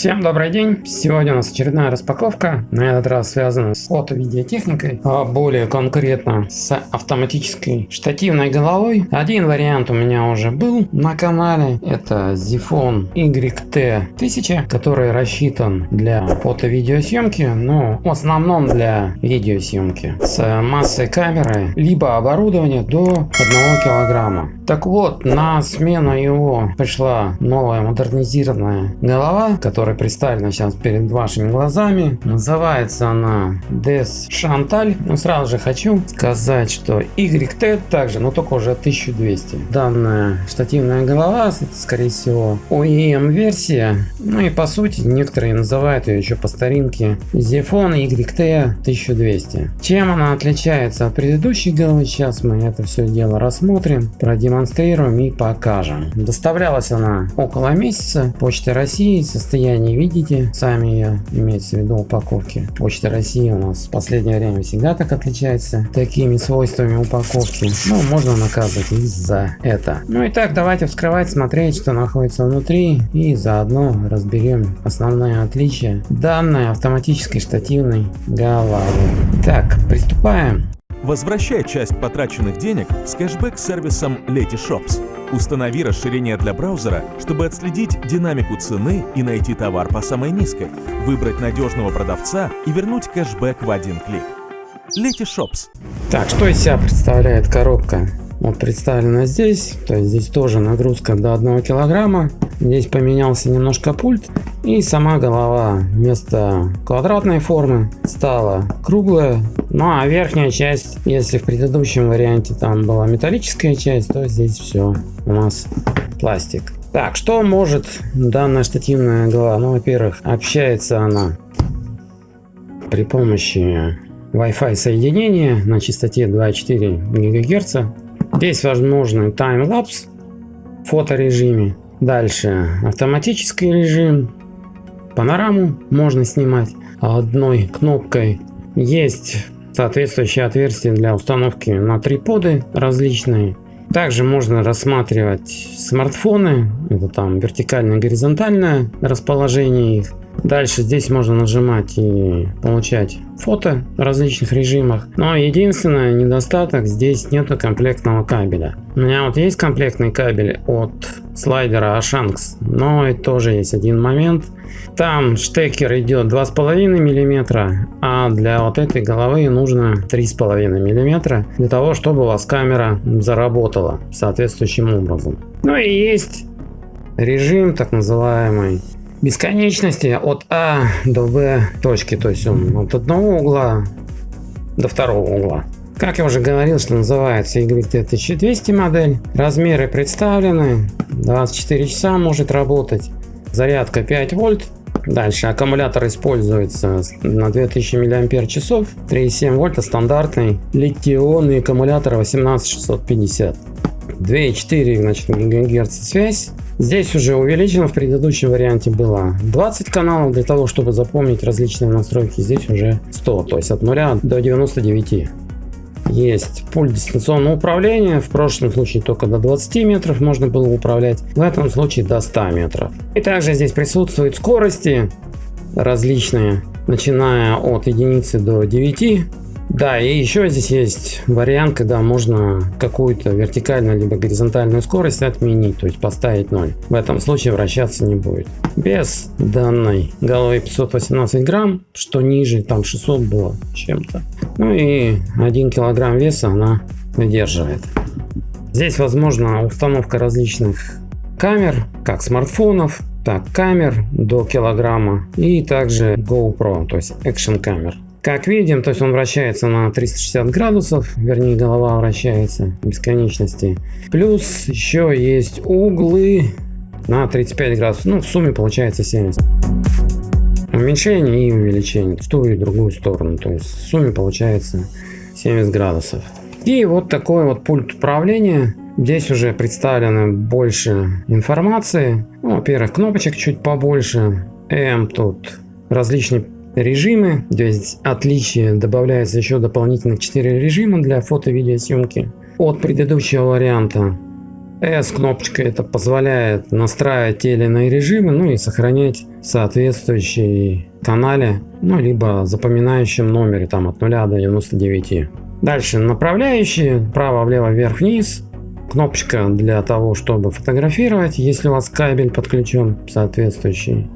Всем добрый день! Сегодня у нас очередная распаковка, на этот раз связана с фото-видеотехникой, а более конкретно с автоматической штативной головой. Один вариант у меня уже был на канале, это Zifone YT1000, который рассчитан для фото-видеосъемки, но в основном для видеосъемки с массой камеры, либо оборудования до 1 килограмма. Так вот, на смену его пришла новая модернизированная голова, которая представлена сейчас перед вашими глазами. Называется она Des Chantal. Но сразу же хочу сказать, что YT также, но только уже 1200. Данная штативная голова, скорее всего OEM версия. Ну и по сути, некоторые называют ее еще по старинке Zefone YT 1200. Чем она отличается от предыдущей головы, сейчас мы это все дело рассмотрим, продемонстрируем продемонстрируем и покажем. Доставлялась она около месяца. Почта России. Состояние видите. Сами ее имеется в виду упаковки. Почта России у нас в последнее время всегда так отличается такими свойствами упаковки. Ну, можно наказывать и за это. Ну и так, давайте вскрывать, смотреть, что находится внутри. И заодно разберем основные отличия данной автоматической штативной головы. Так, приступаем. Возвращай часть потраченных денег с кэшбэк-сервисом Letyshops. Установи расширение для браузера, чтобы отследить динамику цены и найти товар по самой низкой, выбрать надежного продавца и вернуть кэшбэк в один клик. Letyshops. Так, что из себя представляет коробка? Вот представлена здесь, то есть здесь тоже нагрузка до 1 килограмма. Здесь поменялся немножко пульт и сама голова вместо квадратной формы стала круглая. Ну а верхняя часть, если в предыдущем варианте там была металлическая часть, то здесь все у нас пластик. Так, что может данная штативная голова? Ну, во-первых, общается она при помощи Wi-Fi соединения на частоте 2,4 ГГц. Здесь возможен таймлапс в фоторежиме. Дальше автоматический режим. Панораму можно снимать одной кнопкой. Есть соответствующее отверстие для установки на триподы различные. Также можно рассматривать смартфоны. Это там вертикальное и горизонтальное расположение их. Дальше здесь можно нажимать и получать фото в различных режимах. Но единственный недостаток здесь нету комплектного кабеля. У меня вот есть комплектный кабель от слайдера Ashanks, но и тоже есть один момент. Там штекер идет 2,5 мм, а для вот этой головы нужно 3,5 мм для того, чтобы у вас камера заработала соответствующим образом. Ну и есть режим так называемый бесконечности от А до Б точки, то есть он от одного угла до второго угла. Как я уже говорил, что называется YT1200 модель. Размеры представлены. 24 часа может работать. Зарядка 5 вольт. Дальше аккумулятор используется на 2000 мАч. 3,7 вольта стандартный литий-ионный аккумулятор 18650. 2,4 значит, ГГц связь. Здесь уже увеличено, в предыдущем варианте было 20 каналов, для того, чтобы запомнить различные настройки, здесь уже 100, то есть от 0 до 99. Есть пульт дистанционного управления, в прошлом случае только до 20 метров можно было управлять, в этом случае до 100 метров. И также здесь присутствуют скорости различные, начиная от единицы до 9 да, и еще здесь есть вариант, когда можно какую-то вертикальную либо горизонтальную скорость отменить, то есть поставить 0. В этом случае вращаться не будет. Без данной головы 518 грамм, что ниже, там 600 было чем-то. Ну и 1 килограмм веса она выдерживает. Здесь возможна установка различных камер, как смартфонов, так камер до килограмма и также GoPro, то есть экшен камер. Как видим, то есть он вращается на 360 градусов, вернее голова вращается бесконечности. Плюс еще есть углы на 35 градусов, ну в сумме получается 70. Уменьшение и увеличение в ту и другую сторону, то есть в сумме получается 70 градусов. И вот такой вот пульт управления. Здесь уже представлено больше информации. Ну, Во-первых, кнопочек чуть побольше. M тут различные режимы. Здесь отличие добавляется еще дополнительных 4 режима для фото-видеосъемки от предыдущего варианта. S кнопочка это позволяет настраивать те или иные режимы, ну и сохранять соответствующие канале, ну либо запоминающем номере там от 0 до 99. Дальше направляющие, право, влево, вверх, вниз. Кнопочка для того, чтобы фотографировать, если у вас кабель подключен соответствующий.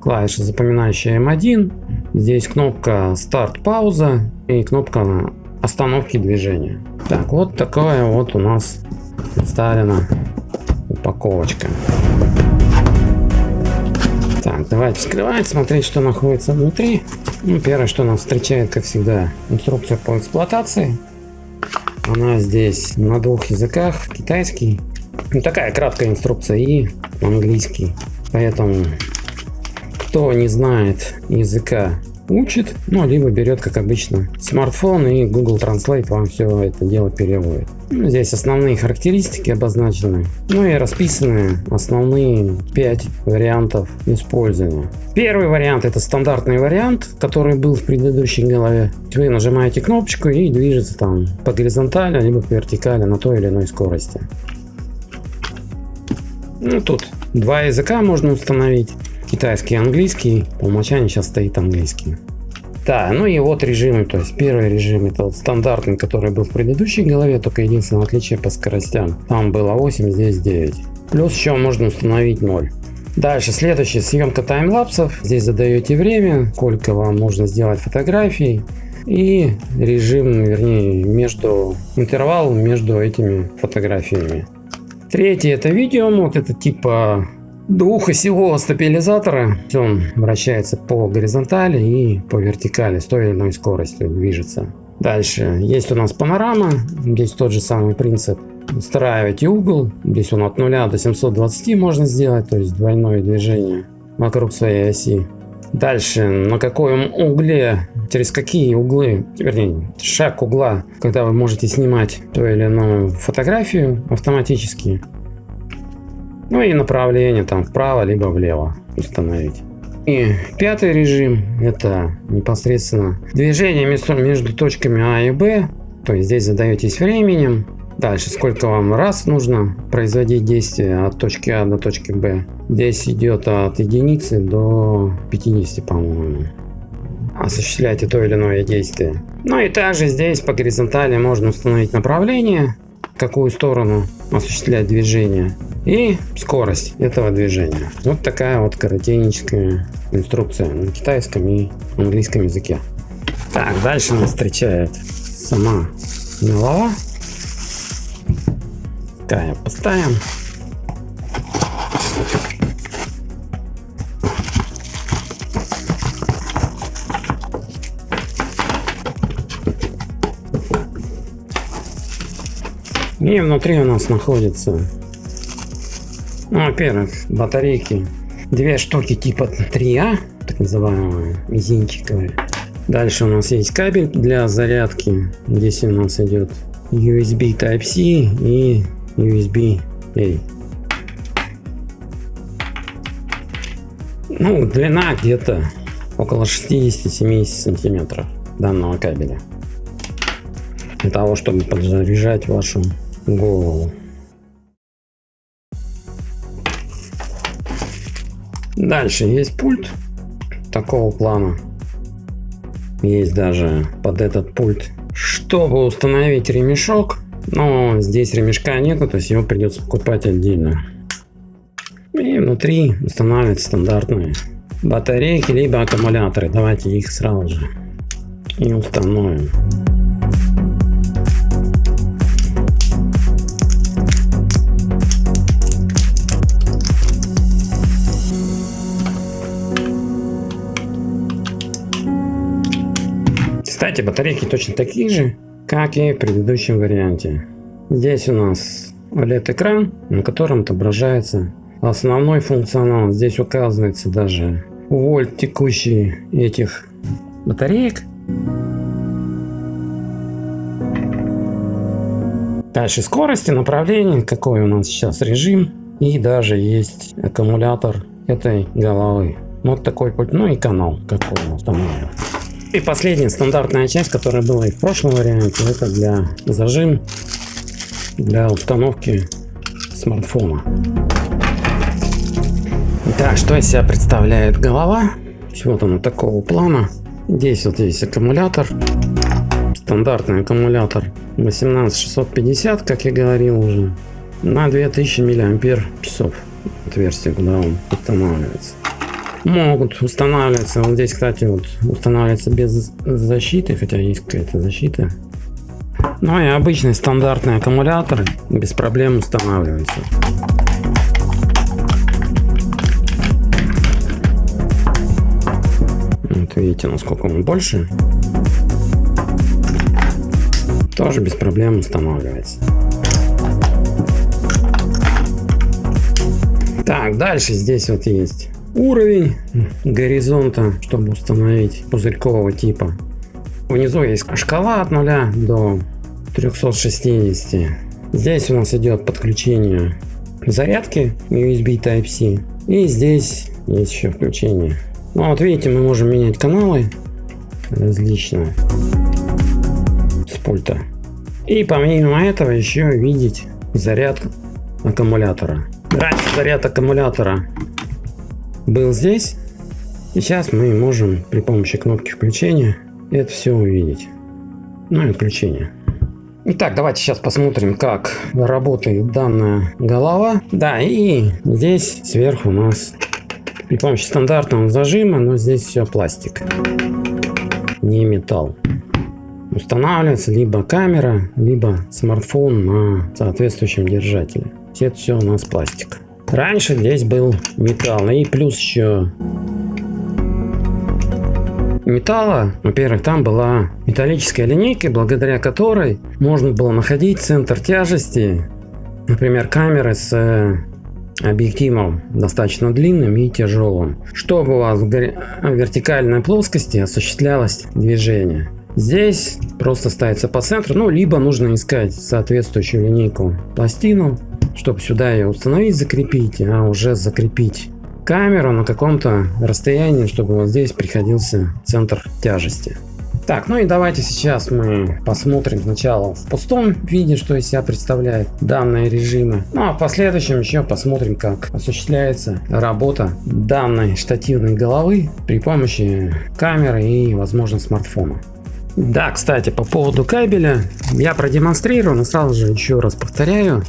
Клавиша запоминающая M1. Здесь кнопка старт, пауза и кнопка остановки движения. Так, вот такая вот у нас представлена упаковочка. Так, давайте вскрывать, смотреть, что находится внутри. Ну, первое, что нас встречает, как всегда, инструкция по эксплуатации. Она здесь на двух языках, китайский. Ну, такая краткая инструкция и английский. Поэтому, кто не знает языка учит, ну, либо берет, как обычно, смартфон и Google Translate вам все это дело переводит. Ну, здесь основные характеристики обозначены, ну и расписаны основные 5 вариантов использования. Первый вариант это стандартный вариант, который был в предыдущей голове. Вы нажимаете кнопочку и движется там по горизонтали, либо по вертикали на той или иной скорости. Ну, тут два языка можно установить китайский и английский. По умолчанию сейчас стоит английский. Да, ну и вот режимы, то есть первый режим это вот стандартный, который был в предыдущей голове, только единственное отличие по скоростям. Там было 8, здесь 9. Плюс еще можно установить 0. Дальше следующая съемка таймлапсов. Здесь задаете время, сколько вам нужно сделать фотографий и режим, вернее, между интервал между этими фотографиями. Третий это видео мод, это типа двухосевого стабилизатора. Он вращается по горизонтали и по вертикали с той или иной скоростью движется. Дальше есть у нас панорама. Здесь тот же самый принцип. Устраиваете угол. Здесь он от 0 до 720 можно сделать, то есть двойное движение вокруг своей оси. Дальше, на каком угле, через какие углы, вернее, шаг угла, когда вы можете снимать ту или иную фотографию автоматически. Ну и направление там вправо либо влево установить. И пятый режим это непосредственно движение между, между точками А и Б. То есть здесь задаетесь временем. Дальше сколько вам раз нужно производить действие от точки А до точки Б. Здесь идет от единицы до 50 по-моему. Осуществляйте то или иное действие. Ну и также здесь по горизонтали можно установить направление какую сторону осуществлять движение и скорость этого движения. Вот такая вот коротенькая инструкция на китайском и английском языке. Так, дальше нас встречает сама голова. Такая поставим. И внутри у нас находится, ну, во-первых, батарейки. Две штуки типа 3А, так называемые, мизинчиковые. Дальше у нас есть кабель для зарядки. Здесь у нас идет USB Type-C и USB-A. Ну, длина где-то около 60-70 сантиметров данного кабеля. Для того, чтобы подзаряжать вашу голову. Дальше есть пульт такого плана. Есть даже под этот пульт. Чтобы установить ремешок, но здесь ремешка нету, то есть его придется покупать отдельно. И внутри устанавливать стандартные батарейки, либо аккумуляторы. Давайте их сразу же и установим. Кстати, батарейки точно такие же, как и в предыдущем варианте. Здесь у нас OLED-экран, на котором отображается основной функционал. Здесь указывается даже вольт текущий этих батареек. Дальше скорости, направление, какой у нас сейчас режим. И даже есть аккумулятор этой головы. Вот такой пульт, ну и канал, какой он установлен. И последняя стандартная часть, которая была и в прошлом варианте, это для зажим, для установки смартфона. Так, что из себя представляет голова? Вот она такого плана. Здесь вот есть аккумулятор. Стандартный аккумулятор 18650, как я говорил уже. На 2000 миллиампер часов. Отверстие, куда он устанавливается. Могут устанавливаться. Вот здесь, кстати, вот устанавливается без защиты, хотя есть какая-то защита. Ну и обычный стандартный аккумулятор без проблем устанавливается. Вот видите, насколько он больше. Тоже без проблем устанавливается. Так, дальше здесь вот есть уровень горизонта, чтобы установить пузырькового типа. Внизу есть шкала от 0 до 360. Здесь у нас идет подключение зарядки USB Type-C. И здесь есть еще включение. Ну вот видите, мы можем менять каналы различные с пульта. И помимо этого еще видеть заряд аккумулятора. Раньше заряд аккумулятора был здесь. И сейчас мы можем при помощи кнопки включения это все увидеть. Ну и отключение. Итак, давайте сейчас посмотрим, как работает данная голова. Да, и здесь сверху у нас при помощи стандартного зажима, но здесь все пластик, не металл. Устанавливается либо камера, либо смартфон на соответствующем держателе. Это все у нас пластик. Раньше здесь был металл. И плюс еще металла. Во-первых, там была металлическая линейка, благодаря которой можно было находить центр тяжести. Например, камеры с э, объективом достаточно длинным и тяжелым, чтобы у вас в вертикальной плоскости осуществлялось движение. Здесь просто ставится по центру, ну, либо нужно искать соответствующую линейку пластину, чтобы сюда ее установить, закрепить, а уже закрепить камеру на каком-то расстоянии, чтобы вот здесь приходился центр тяжести. Так, ну и давайте сейчас мы посмотрим сначала в пустом виде, что из себя представляет данные режимы. Ну а в последующем еще посмотрим, как осуществляется работа данной штативной головы при помощи камеры и, возможно, смартфона. Да, кстати, по поводу кабеля. Я продемонстрирую, но сразу же еще раз повторяю,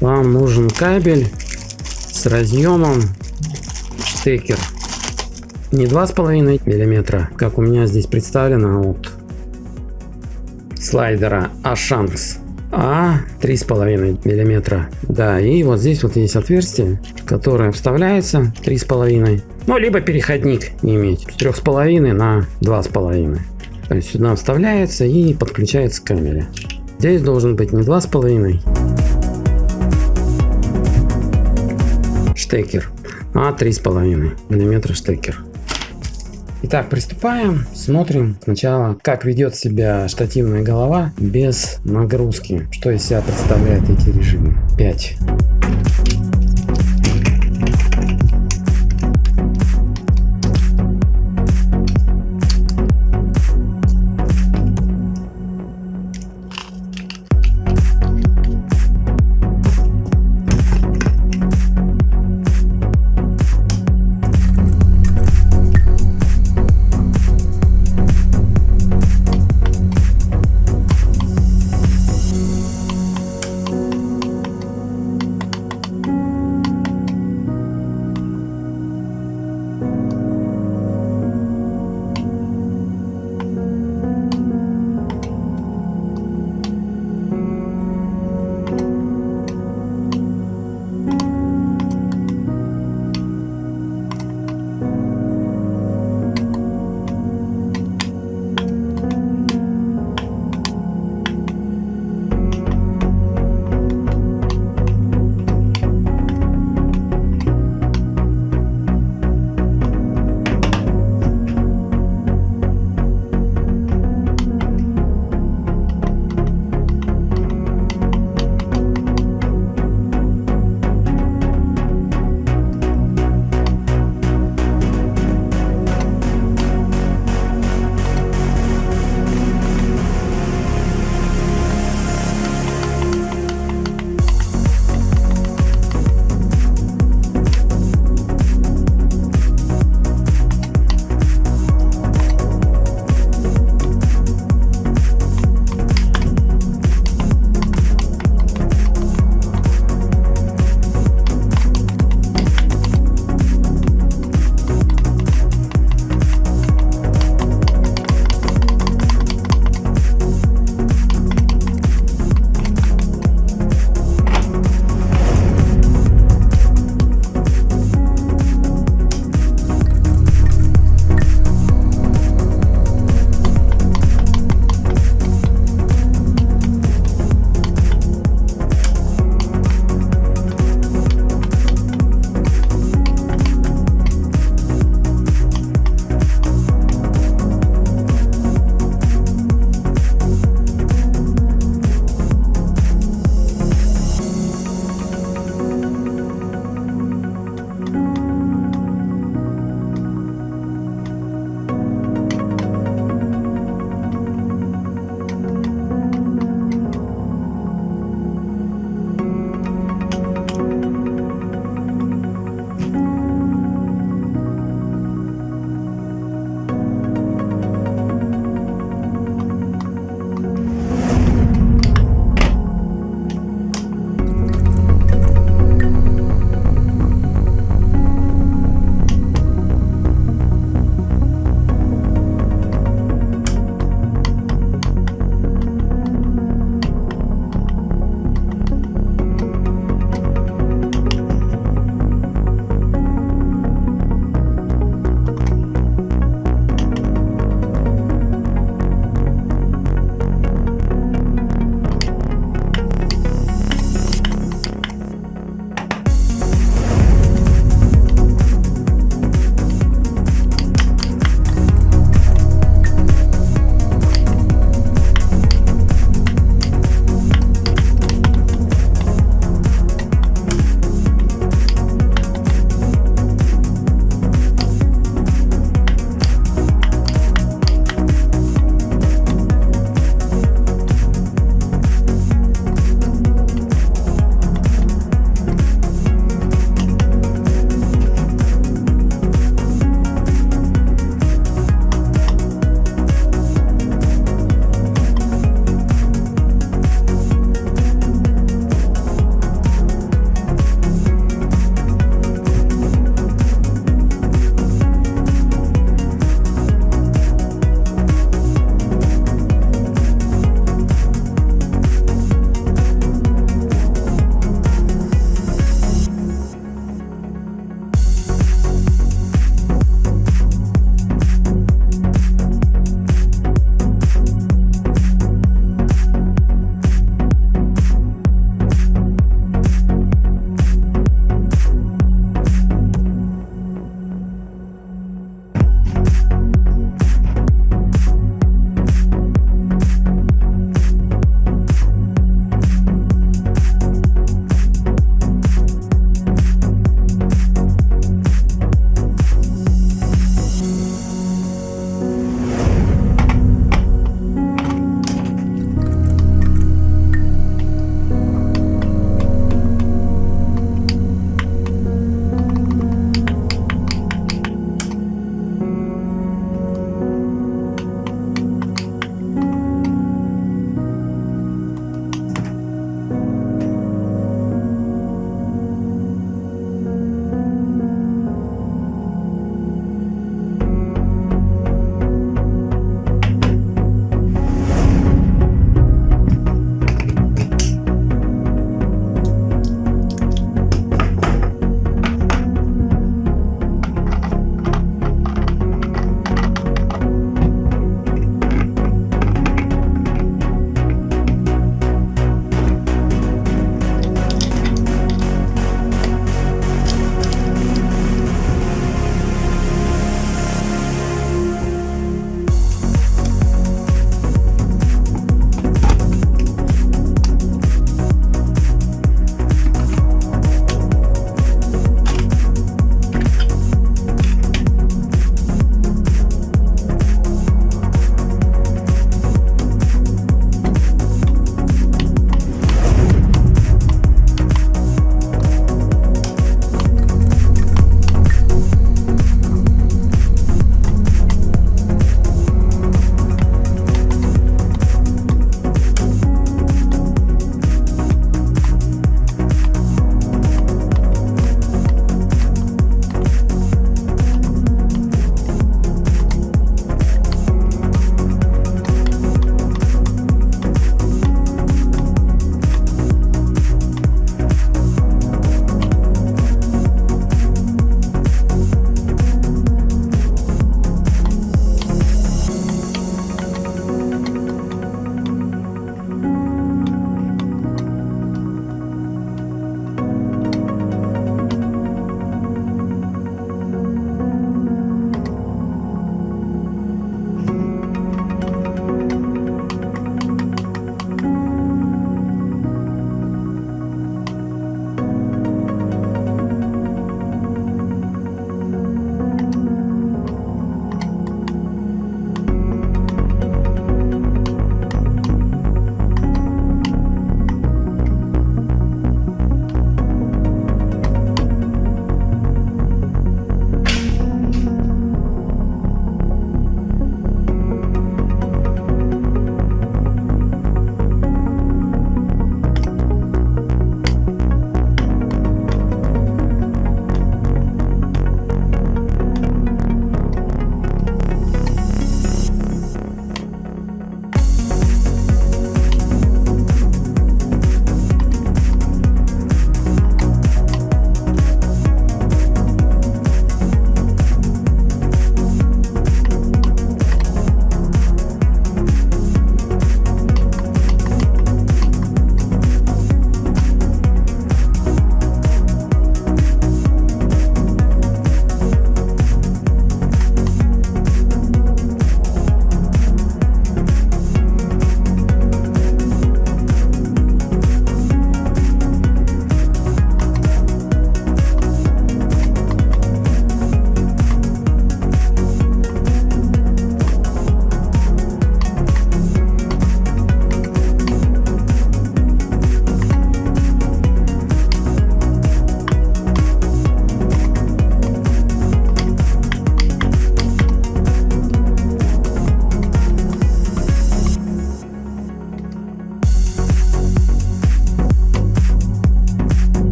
вам нужен кабель с разъемом штекер не 2,5 миллиметра, как у меня здесь представлено от слайдера Ashanks, а 3,5 миллиметра. Да, и вот здесь вот есть отверстие, которое вставляется 3,5, ну либо переходник иметь. С 3,5 на 2,5. То есть сюда вставляется и подключается к камере. Здесь должен быть не 2,5 штекер, а 3,5 миллиметра штекер. Итак, приступаем. Смотрим сначала, как ведет себя штативная голова без нагрузки. Что из себя представляют эти режимы. 5.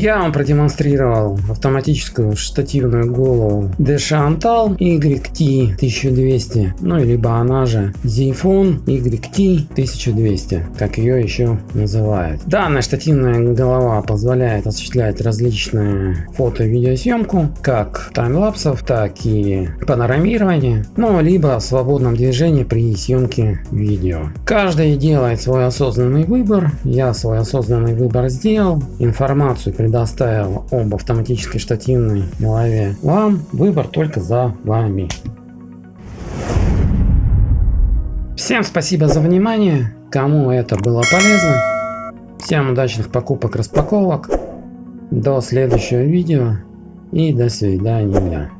Я вам продемонстрировал автоматическую штативную голову Deshantal YT1200, ну либо она же Zfone YT1200, как ее еще называют. Данная штативная голова позволяет осуществлять различные фото и видеосъемку, как таймлапсов, так и панорамирование, ну либо в свободном движении при съемке видео. Каждый делает свой осознанный выбор, я свой осознанный выбор сделал, информацию предоставил об автоматической штативной голове вам, выбор только за вами. Всем спасибо за внимание, кому это было полезно. Всем удачных покупок распаковок. До следующего видео и до свидания.